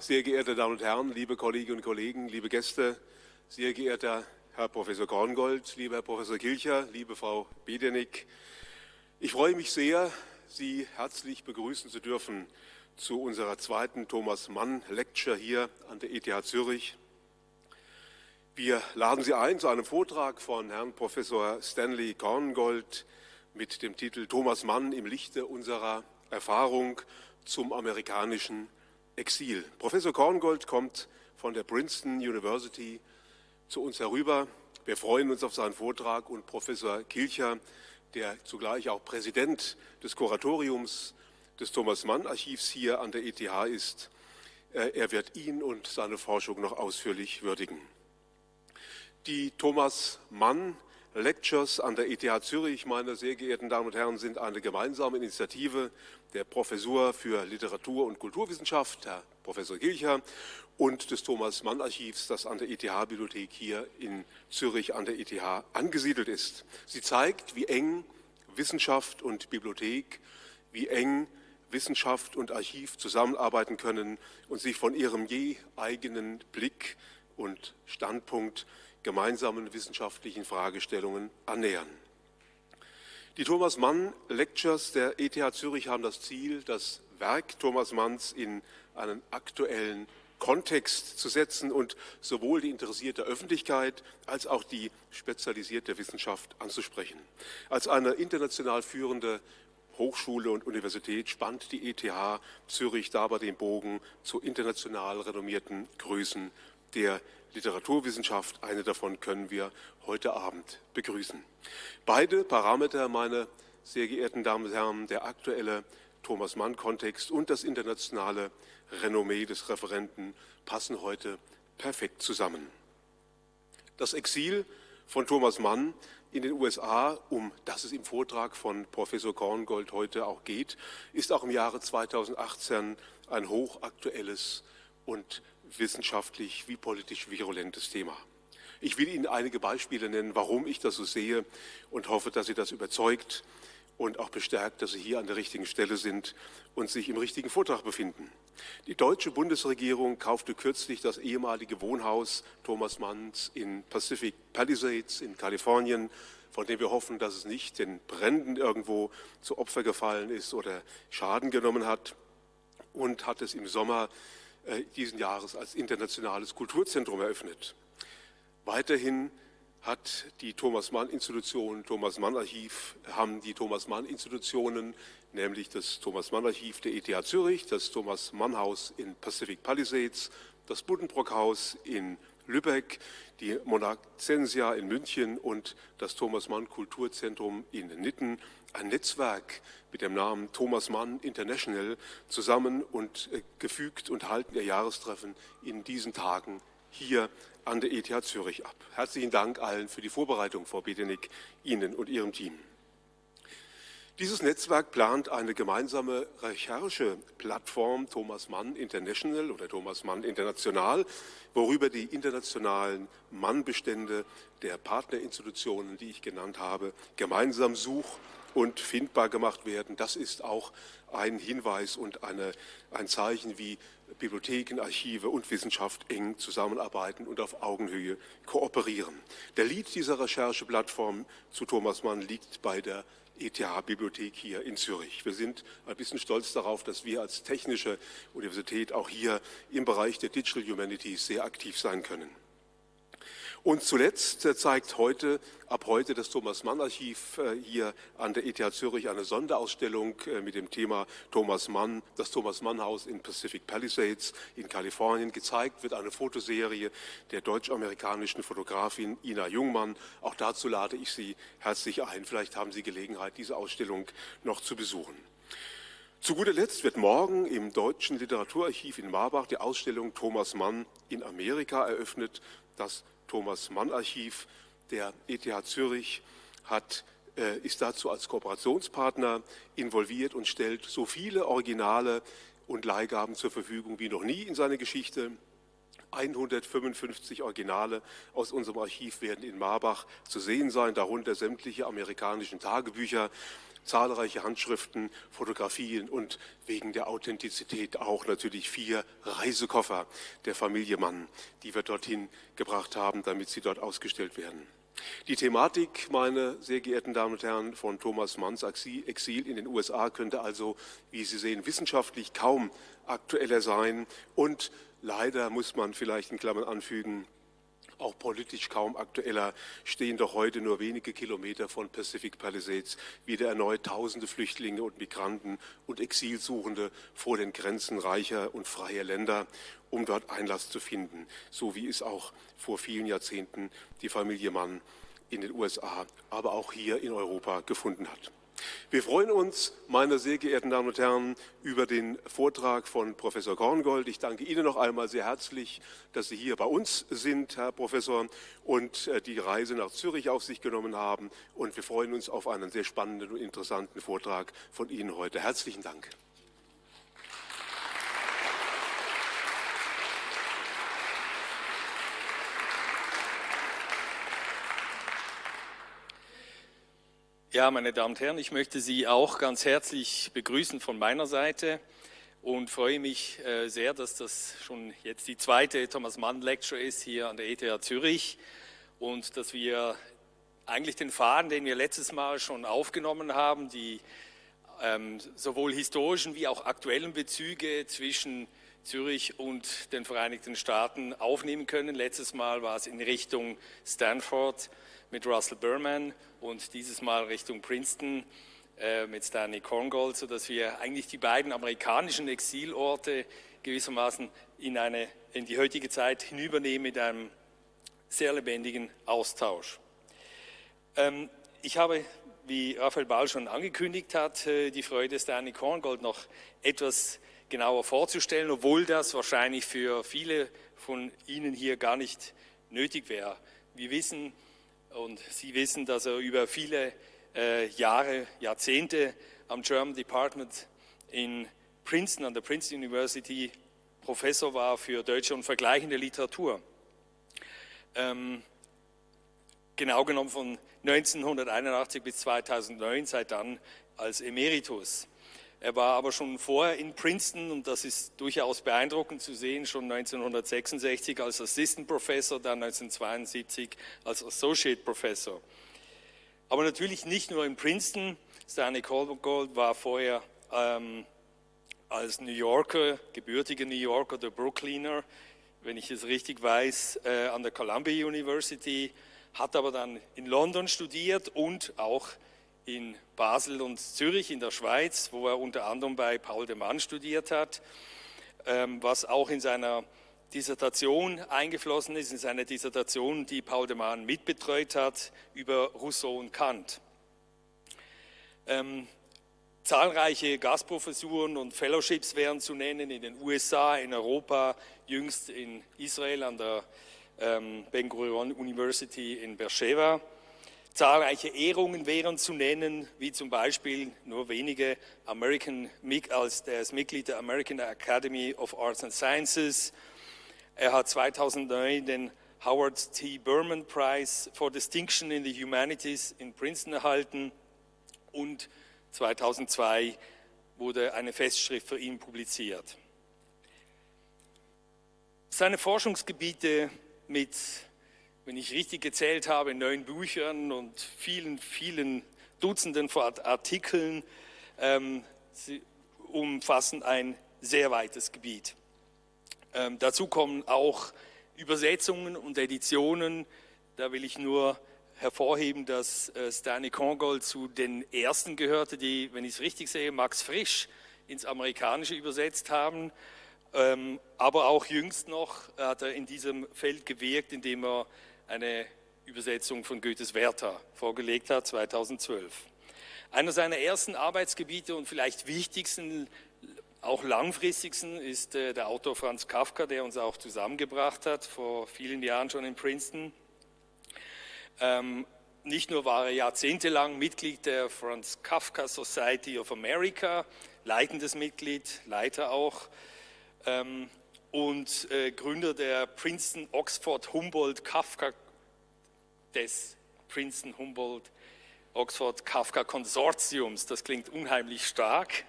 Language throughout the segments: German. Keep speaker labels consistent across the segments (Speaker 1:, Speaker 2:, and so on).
Speaker 1: sehr geehrte Damen und Herren, liebe Kolleginnen und Kollegen, liebe Gäste, sehr geehrter Herr Professor Korngold, lieber Herr Professor Kilcher, liebe Frau Bedenig. Ich freue mich sehr, Sie herzlich begrüßen zu dürfen zu unserer zweiten Thomas Mann Lecture hier an der ETH Zürich. Wir laden Sie ein zu einem Vortrag von Herrn Professor Stanley Korngold mit dem Titel Thomas Mann im Lichte unserer Erfahrung zum amerikanischen Exil. Professor Korngold kommt von der Princeton University zu uns herüber. Wir freuen uns auf seinen Vortrag und Professor Kilcher, der zugleich auch Präsident des Kuratoriums des Thomas Mann Archivs hier an der ETH ist, äh, er wird ihn und seine Forschung noch ausführlich würdigen. Die Thomas Mann Lectures an der ETH Zürich, meine sehr geehrten Damen und Herren, sind eine gemeinsame Initiative der Professur für Literatur- und Kulturwissenschaft, Herr Professor Gilcher, und des Thomas Mann Archivs, das an der ETH-Bibliothek hier in Zürich an der ETH angesiedelt ist. Sie zeigt, wie eng Wissenschaft und Bibliothek, wie eng Wissenschaft und Archiv zusammenarbeiten können und sich von ihrem je eigenen Blick und Standpunkt gemeinsamen wissenschaftlichen Fragestellungen annähern. Die Thomas Mann Lectures der ETH Zürich haben das Ziel, das Werk Thomas Manns in einen aktuellen Kontext zu setzen und sowohl die interessierte Öffentlichkeit als auch die spezialisierte Wissenschaft anzusprechen. Als eine international führende Hochschule und Universität spannt die ETH Zürich dabei den Bogen zu international renommierten Größen der Literaturwissenschaft. Eine davon können wir heute Abend begrüßen. Beide Parameter, meine sehr geehrten Damen und Herren, der aktuelle Thomas Mann-Kontext und das internationale Renommee des Referenten passen heute perfekt zusammen. Das Exil von Thomas Mann in den USA, um das es im Vortrag von Professor Korngold heute auch geht, ist auch im Jahre 2018 ein hochaktuelles und wissenschaftlich wie politisch virulentes Thema. Ich will Ihnen einige Beispiele nennen, warum ich das so sehe und hoffe, dass Sie das überzeugt und auch bestärkt, dass Sie hier an der richtigen Stelle sind und sich im richtigen Vortrag befinden. Die deutsche Bundesregierung kaufte kürzlich das ehemalige Wohnhaus Thomas Manns in Pacific Palisades in Kalifornien, von dem wir hoffen, dass es nicht den Bränden irgendwo zu Opfer gefallen ist oder Schaden genommen hat und hat es im Sommer diesen Jahres als internationales Kulturzentrum eröffnet. Weiterhin hat die Thomas Mann Institution, Thomas Mann Archiv, haben die Thomas Mann Institutionen, nämlich das Thomas Mann Archiv der ETH Zürich, das Thomas Mann Haus in Pacific Palisades, das Buddenbrock Haus in Lübeck, die Monarchensia in München und das Thomas Mann Kulturzentrum in Nitten ein Netzwerk mit dem Namen Thomas Mann International zusammen und äh, gefügt und halten ihr Jahrestreffen in diesen Tagen hier an der ETH Zürich ab. Herzlichen Dank allen für die Vorbereitung, Frau Bedenig, Ihnen und Ihrem Team. Dieses Netzwerk plant eine gemeinsame Rechercheplattform Thomas Mann International oder Thomas Mann International, worüber die internationalen Mannbestände der Partnerinstitutionen, die ich genannt habe, gemeinsam such- und findbar gemacht werden. Das ist auch ein Hinweis und eine, ein Zeichen, wie Bibliotheken, Archive und Wissenschaft eng zusammenarbeiten und auf Augenhöhe kooperieren. Der Lead dieser Rechercheplattform zu Thomas Mann liegt bei der ETH-Bibliothek hier in Zürich. Wir sind ein bisschen stolz darauf, dass wir als technische Universität auch hier im Bereich der Digital Humanities sehr aktiv sein können. Und zuletzt äh, zeigt heute, ab heute das Thomas Mann Archiv äh, hier an der ETH Zürich eine Sonderausstellung äh, mit dem Thema Thomas Mann, das Thomas Mann Haus in Pacific Palisades in Kalifornien. Gezeigt wird eine Fotoserie der deutsch-amerikanischen Fotografin Ina Jungmann. Auch dazu lade ich Sie herzlich ein. Vielleicht haben Sie Gelegenheit, diese Ausstellung noch zu besuchen. Zu guter Letzt wird morgen im Deutschen Literaturarchiv in Marbach die Ausstellung Thomas Mann in Amerika eröffnet. Das Thomas Mann Archiv der ETH Zürich hat, äh, ist dazu als Kooperationspartner involviert und stellt so viele Originale und Leihgaben zur Verfügung wie noch nie in seiner Geschichte. 155 Originale aus unserem Archiv werden in Marbach zu sehen sein, darunter sämtliche amerikanischen Tagebücher, zahlreiche Handschriften, Fotografien und wegen der Authentizität auch natürlich vier Reisekoffer der Familie Mann, die wir dorthin gebracht haben, damit sie dort ausgestellt werden. Die Thematik, meine sehr geehrten Damen und Herren, von Thomas Manns Exil in den USA könnte also, wie Sie sehen, wissenschaftlich kaum aktueller sein und leider muss man vielleicht in Klammern anfügen, auch politisch kaum aktueller, stehen doch heute nur wenige Kilometer von Pacific Palisades wieder erneut tausende Flüchtlinge und Migranten und Exilsuchende vor den Grenzen reicher und freier Länder, um dort Einlass zu finden, so wie es auch vor vielen Jahrzehnten die Familie Mann in den USA, aber auch hier in Europa gefunden hat. Wir freuen uns, meine sehr geehrten Damen und Herren, über den Vortrag von Professor Korngold. Ich danke Ihnen noch einmal sehr herzlich, dass Sie hier bei uns sind, Herr Professor, und äh, die Reise nach Zürich auf sich genommen haben. Und wir freuen uns auf einen sehr spannenden und interessanten Vortrag von Ihnen heute. Herzlichen Dank.
Speaker 2: Ja, meine Damen und Herren, ich möchte Sie auch ganz herzlich begrüßen von meiner Seite und freue mich äh, sehr, dass das schon jetzt die zweite Thomas Mann Lecture ist hier an der ETH Zürich und dass wir eigentlich den Faden, den wir letztes Mal schon aufgenommen haben, die ähm, sowohl historischen wie auch aktuellen Bezüge zwischen Zürich und den Vereinigten Staaten aufnehmen können. Letztes Mal war es in Richtung Stanford mit Russell Berman und dieses Mal Richtung Princeton äh, mit Stanley Korngold, sodass wir eigentlich die beiden amerikanischen Exilorte gewissermaßen in, eine, in die heutige Zeit hinübernehmen mit einem sehr lebendigen Austausch. Ähm, ich habe, wie Raphael Ball schon angekündigt hat, äh, die Freude, Stanley Korngold noch etwas genauer vorzustellen, obwohl das wahrscheinlich für viele von Ihnen hier gar nicht nötig wäre. Wir wissen, und Sie wissen, dass er über viele äh, Jahre, Jahrzehnte am German Department in Princeton, an der Princeton University, Professor war für deutsche und vergleichende Literatur. Ähm, genau genommen von 1981 bis 2009, seit dann als Emeritus. Er war aber schon vorher in Princeton und das ist durchaus beeindruckend zu sehen, schon 1966 als Assistant Professor, dann 1972 als Associate Professor. Aber natürlich nicht nur in Princeton. Stanley Colgold war vorher ähm, als New Yorker, gebürtiger New Yorker, der Brooklyner, wenn ich es richtig weiß, äh, an der Columbia University, hat aber dann in London studiert und auch in Basel und Zürich in der Schweiz, wo er unter anderem bei Paul de Man studiert hat, ähm, was auch in seiner Dissertation eingeflossen ist, in seine Dissertation, die Paul de Man mitbetreut hat, über Rousseau und Kant. Ähm, zahlreiche Gastprofessuren und Fellowships wären zu nennen in den USA, in Europa, jüngst in Israel an der ähm, Ben Gurion University in Beersheba. Zahlreiche Ehrungen wären zu nennen, wie zum Beispiel nur wenige American, als das Mitglied der American Academy of Arts and Sciences. Er hat 2009 den Howard T. Berman Prize for Distinction in the Humanities in Princeton erhalten und 2002 wurde eine Festschrift für ihn publiziert. Seine Forschungsgebiete mit wenn ich richtig gezählt habe, neun Büchern und vielen, vielen Dutzenden von Artikeln. Ähm, sie umfassen ein sehr weites Gebiet. Ähm, dazu kommen auch Übersetzungen und Editionen. Da will ich nur hervorheben, dass äh, Stanley Kongold zu den ersten gehörte, die, wenn ich es richtig sehe, Max Frisch ins Amerikanische übersetzt haben. Ähm, aber auch jüngst noch hat er in diesem Feld gewirkt, indem er eine Übersetzung von Goethes Werther vorgelegt hat, 2012. Einer seiner ersten Arbeitsgebiete und vielleicht wichtigsten, auch langfristigsten, ist äh, der Autor Franz Kafka, der uns auch zusammengebracht hat, vor vielen Jahren schon in Princeton. Ähm, nicht nur war er jahrzehntelang Mitglied der Franz Kafka Society of America, leitendes Mitglied, Leiter auch, ähm, und äh, Gründer der Princeton Oxford Humboldt Kafka des Princeton Humboldt Oxford Kafka Konsortiums. Das klingt unheimlich stark.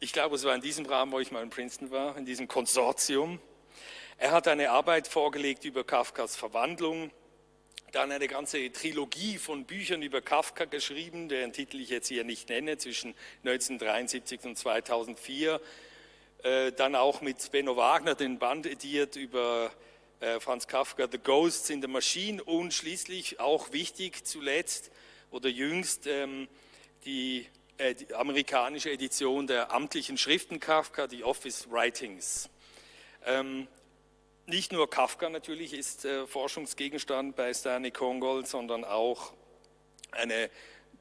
Speaker 2: Ich glaube, es war in diesem Rahmen, wo ich mal in Princeton war, in diesem Konsortium. Er hat eine Arbeit vorgelegt über Kafkas Verwandlung, dann eine ganze Trilogie von Büchern über Kafka geschrieben, deren Titel ich jetzt hier nicht nenne, zwischen 1973 und 2004. Äh, dann auch mit Benno Wagner den Band ediert über äh, Franz Kafka, The Ghosts in the Machine und schließlich auch wichtig zuletzt oder jüngst ähm, die, äh, die amerikanische Edition der amtlichen Schriften Kafka, die Office Writings. Ähm, nicht nur Kafka natürlich ist äh, Forschungsgegenstand bei Stanley Kongold, sondern auch eine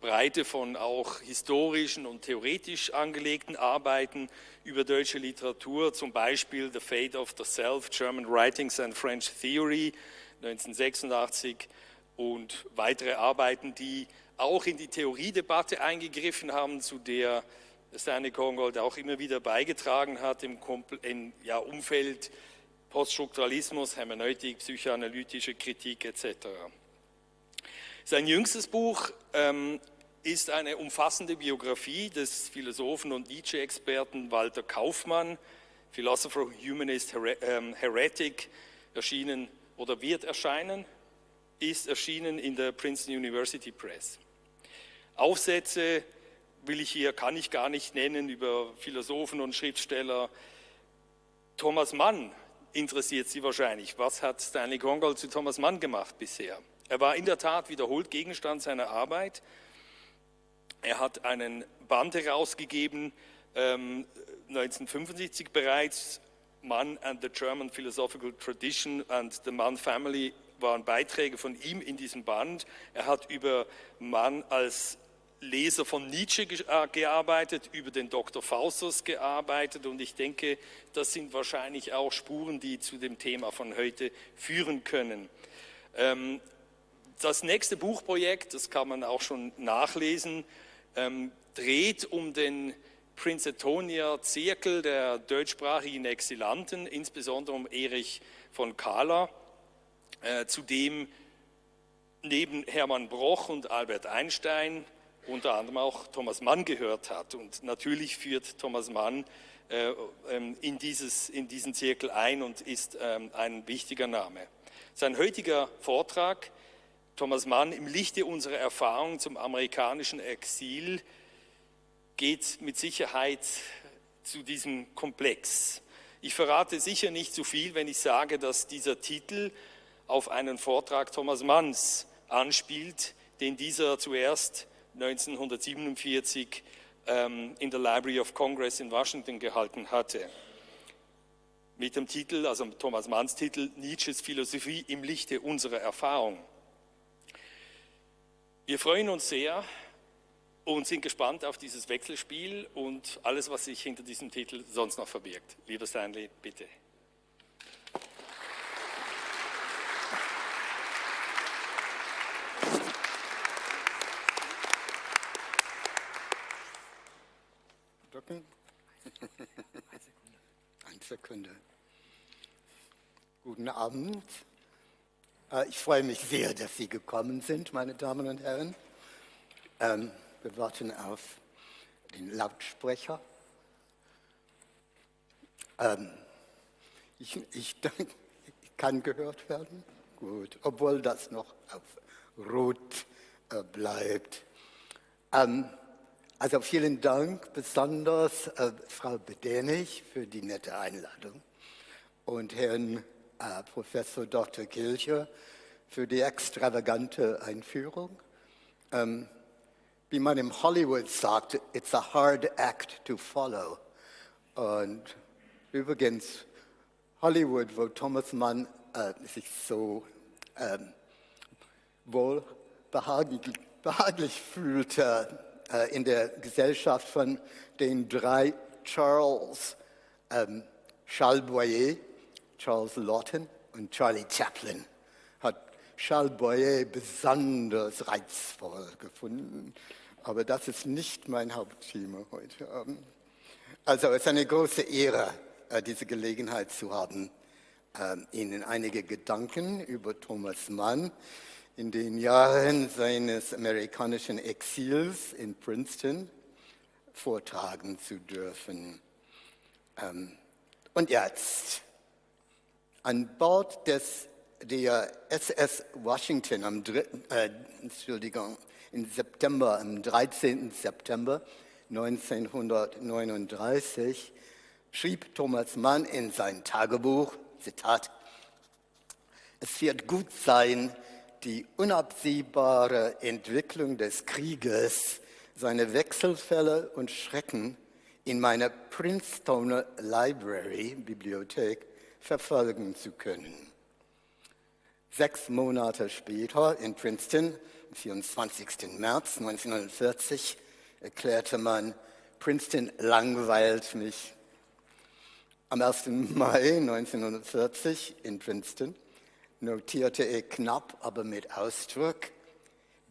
Speaker 2: Breite von auch historischen und theoretisch angelegten Arbeiten über deutsche Literatur, zum Beispiel The Fate of the Self, German Writings and French Theory 1986 und weitere Arbeiten, die auch in die Theoriedebatte eingegriffen haben, zu der Stanley Kongold auch immer wieder beigetragen hat im, Umfeld Poststrukturalismus, Hermeneutik, psychoanalytische Kritik etc. Sein jüngstes Buch ähm, ist eine umfassende Biografie des Philosophen und Nietzsche-Experten Walter Kaufmann, Philosopher, Humanist, Her ähm, Heretic, erschienen oder wird erscheinen, ist erschienen in der Princeton University Press. Aufsätze will ich hier, kann ich gar nicht nennen, über Philosophen und Schriftsteller. Thomas Mann interessiert Sie wahrscheinlich. Was hat Stanley Kongold zu Thomas Mann gemacht bisher? Er war in der Tat wiederholt Gegenstand seiner Arbeit. Er hat einen Band herausgegeben, ähm, 1975 bereits, Mann and the German Philosophical Tradition and the Mann Family waren Beiträge von ihm in diesem Band. Er hat über Mann als Leser von Nietzsche äh, gearbeitet, über den Dr. Faustus gearbeitet und ich denke, das sind wahrscheinlich auch Spuren, die zu dem Thema von heute führen können. Ähm, das nächste Buchprojekt, das kann man auch schon nachlesen, ähm, dreht um den Princetonia Zirkel der deutschsprachigen Exilanten, insbesondere um Erich von Kahler, äh, zu dem neben Hermann Broch und Albert Einstein unter anderem auch Thomas Mann gehört hat. Und natürlich führt Thomas Mann äh, ähm, in, dieses, in diesen Zirkel ein und ist ähm, ein wichtiger Name. Sein heutiger Vortrag, Thomas Mann im Lichte unserer Erfahrung zum amerikanischen Exil, geht mit Sicherheit zu diesem Komplex. Ich verrate sicher nicht zu viel, wenn ich sage, dass dieser Titel auf einen Vortrag Thomas Manns anspielt, den dieser zuerst 1947 ähm, in der Library of Congress in Washington gehalten hatte. Mit dem Titel, also Thomas Manns Titel, Nietzsches Philosophie im Lichte unserer Erfahrung. Wir freuen uns sehr und sind gespannt auf dieses Wechselspiel und alles, was sich hinter diesem Titel sonst noch verbirgt. Lieber Stanley, bitte.
Speaker 3: Eine Sekunde. Guten Abend. Äh, ich freue mich sehr, dass Sie gekommen sind, meine Damen und Herren. Ähm, wir warten auf den Lautsprecher. Ähm, ich, ich, kann gehört werden. Gut, obwohl das noch auf Rot äh, bleibt. Ähm, also vielen Dank besonders äh, Frau Bedenich für die nette Einladung und Herrn äh, Professor Dr. Kilcher für die extravagante Einführung. Ähm, wie man im Hollywood sagt, it's a hard act to follow. Und übrigens, Hollywood, wo Thomas Mann äh, sich so ähm, wohl behaglich, behaglich fühlte, äh, in der Gesellschaft von den drei Charles, ähm, Charles Boyer, Charles Lawton und Charlie Chaplin, hat Charles Boyer besonders reizvoll gefunden. Aber das ist nicht mein Hauptthema heute Abend. Also es ist eine große Ehre, äh, diese Gelegenheit zu haben, ähm, Ihnen einige Gedanken über Thomas Mann in den Jahren seines amerikanischen Exils in Princeton vortragen zu dürfen. Ähm, und jetzt, an Bord des, der SS Washington am 3, äh, Entschuldigung, im September, am 13. September 1939 schrieb Thomas Mann in sein Tagebuch, Zitat, es wird gut sein, die unabsehbare Entwicklung des Krieges, seine Wechselfälle und Schrecken in meiner Princeton Library, Bibliothek, verfolgen zu können. Sechs Monate später in Princeton, am 24. März 1940, erklärte man, Princeton langweilt mich. Am 1. Mai 1940 in Princeton notierte er knapp, aber mit Ausdruck,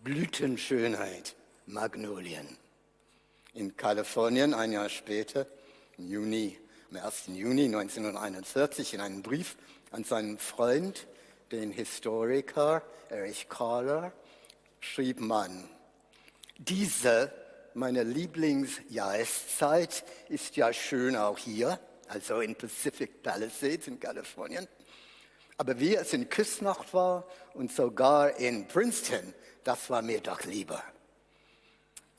Speaker 3: Blütenschönheit, Magnolien. In Kalifornien ein Jahr später, im Juni, am 1. Juni 1941, in einem Brief an seinen Freund, den Historiker Erich Kahler, schrieb man, diese, meine Lieblingsjahreszeit, ist ja schön auch hier, also in Pacific Palisades in Kalifornien. Aber wie es in Küsnacht war und sogar in Princeton, das war mir doch lieber.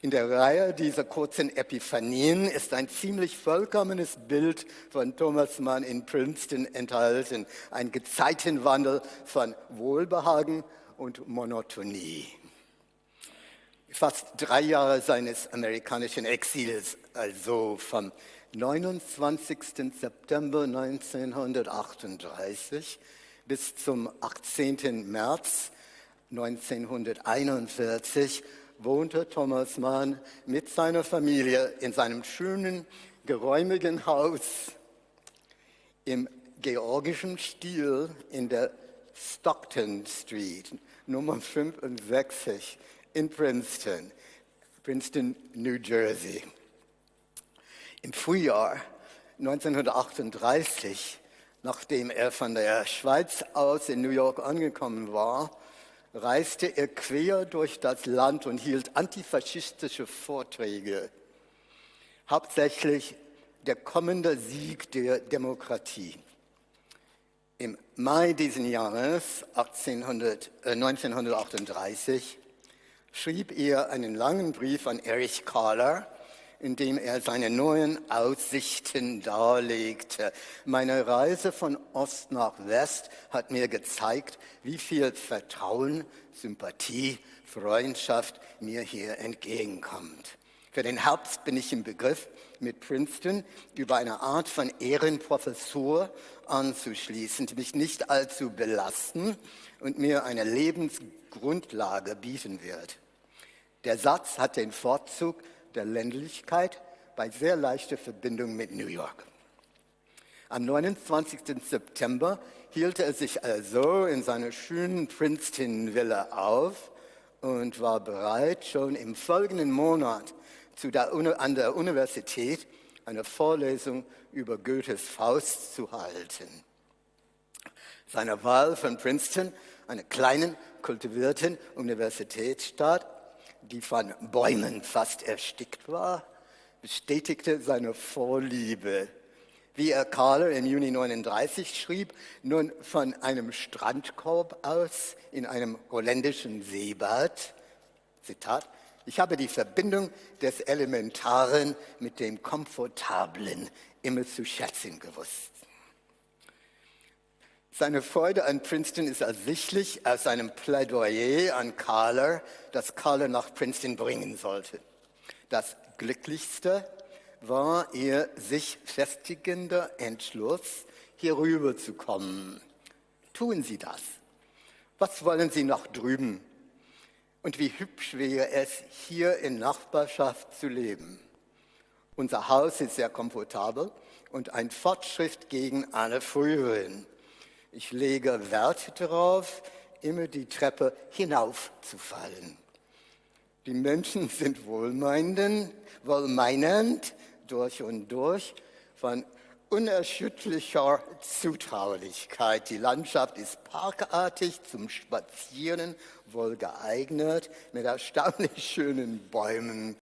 Speaker 3: In der Reihe dieser kurzen Epiphanien ist ein ziemlich vollkommenes Bild von Thomas Mann in Princeton enthalten. Ein Gezeitenwandel von Wohlbehagen und Monotonie. Fast drei Jahre seines amerikanischen Exils, also vom 29. September 1938 bis zum 18. März 1941 wohnte Thomas Mann mit seiner Familie in seinem schönen, geräumigen Haus im georgischen Stil in der Stockton Street, Nummer 65 in Princeton, Princeton, New Jersey. Im Frühjahr 1938 Nachdem er von der Schweiz aus in New York angekommen war, reiste er quer durch das Land und hielt antifaschistische Vorträge. Hauptsächlich der kommende Sieg der Demokratie. Im Mai dieses Jahres 1800, äh, 1938 schrieb er einen langen Brief an Erich Kahler, in dem er seine neuen Aussichten darlegte. Meine Reise von Ost nach West hat mir gezeigt, wie viel Vertrauen, Sympathie, Freundschaft mir hier entgegenkommt. Für den Herbst bin ich im Begriff, mit Princeton über eine Art von Ehrenprofessur anzuschließen, die mich nicht allzu belasten und mir eine Lebensgrundlage bieten wird. Der Satz hat den Vorzug, der Ländlichkeit bei sehr leichter Verbindung mit New York. Am 29. September hielt er sich also in seiner schönen Princeton-Villa auf und war bereit, schon im folgenden Monat der, an der Universität eine Vorlesung über Goethes Faust zu halten. Seine Wahl von Princeton, einer kleinen, kultivierten Universitätsstadt, die von Bäumen fast erstickt war, bestätigte seine Vorliebe. Wie er Kahler im Juni 39 schrieb, nun von einem Strandkorb aus in einem holländischen Seebad, Zitat, ich habe die Verbindung des Elementaren mit dem Komfortablen immer zu schätzen gewusst. Seine Freude an Princeton ist ersichtlich aus seinem Plädoyer an Kahler, das Kahler nach Princeton bringen sollte. Das Glücklichste war ihr sich festigender Entschluss, hier rüber zu kommen. Tun Sie das. Was wollen Sie noch drüben? Und wie hübsch wäre es, hier in Nachbarschaft zu leben. Unser Haus ist sehr komfortabel und ein Fortschritt gegen alle früheren. Ich lege Wert darauf, immer die Treppe hinaufzufallen. Die Menschen sind wohlmeinend, wohlmeinend durch und durch. Von unerschütterlicher Zutraulichkeit. Die Landschaft ist parkartig, zum Spazieren wohl geeignet, mit erstaunlich schönen Bäumen